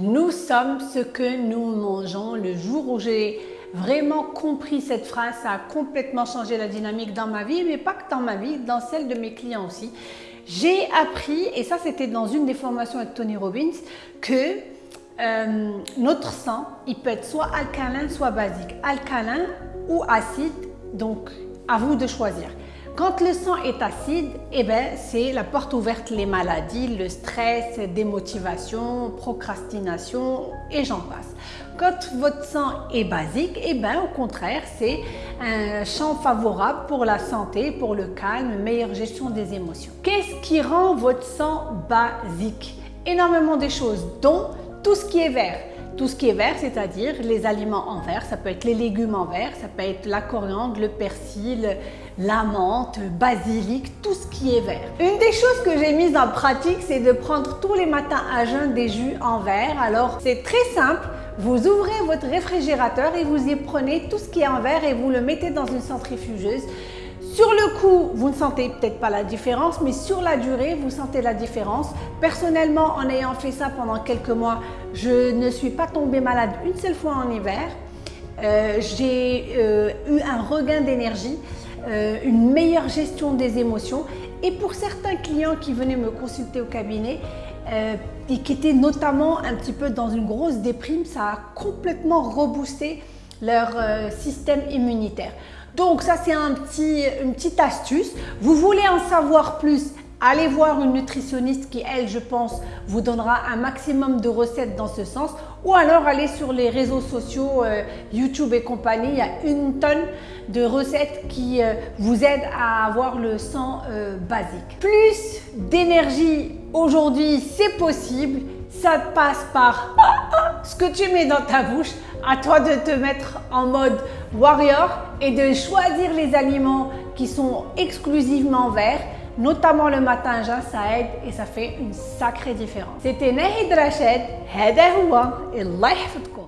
Nous sommes ce que nous mangeons. Le jour où j'ai vraiment compris cette phrase, ça a complètement changé la dynamique dans ma vie, mais pas que dans ma vie, dans celle de mes clients aussi. J'ai appris, et ça c'était dans une des formations avec Tony Robbins, que euh, notre sang, il peut être soit alcalin, soit basique. Alcalin ou acide, donc à vous de choisir. Quand le sang est acide, eh ben, c'est la porte ouverte les maladies, le stress, démotivation, procrastination et j'en passe. Quand votre sang est basique, eh ben, au contraire, c'est un champ favorable pour la santé, pour le calme, meilleure gestion des émotions. Qu'est-ce qui rend votre sang basique? Énormément de choses, dont tout ce qui est vert. Tout ce qui est vert, c'est-à-dire les aliments en vert, ça peut être les légumes en vert, ça peut être la coriandre, le persil, la menthe, le basilic, tout ce qui est vert. Une des choses que j'ai mises en pratique, c'est de prendre tous les matins à jeun des jus en verre. Alors, c'est très simple. Vous ouvrez votre réfrigérateur et vous y prenez tout ce qui est en verre et vous le mettez dans une centrifugeuse. Sur le coup, vous ne sentez peut-être pas la différence, mais sur la durée, vous sentez la différence. Personnellement, en ayant fait ça pendant quelques mois, je ne suis pas tombée malade une seule fois en hiver. Euh, j'ai euh, eu un regain d'énergie, euh, une meilleure gestion des émotions. Et pour certains clients qui venaient me consulter au cabinet, et qui étaient notamment un petit peu dans une grosse déprime, ça a complètement reboosté leur système immunitaire. Donc ça c'est un petit, une petite astuce. Vous voulez en savoir plus Allez voir une nutritionniste qui, elle, je pense, vous donnera un maximum de recettes dans ce sens. Ou alors allez sur les réseaux sociaux, euh, YouTube et compagnie. Il y a une tonne de recettes qui euh, vous aident à avoir le sang euh, basique. Plus d'énergie aujourd'hui, c'est possible. Ça passe par ce que tu mets dans ta bouche. À toi de te mettre en mode warrior et de choisir les aliments qui sont exclusivement verts notamment le matin ça aide et ça fait une sacrée différence. C'était Nahid Rached, هذا هو الله يحفظكم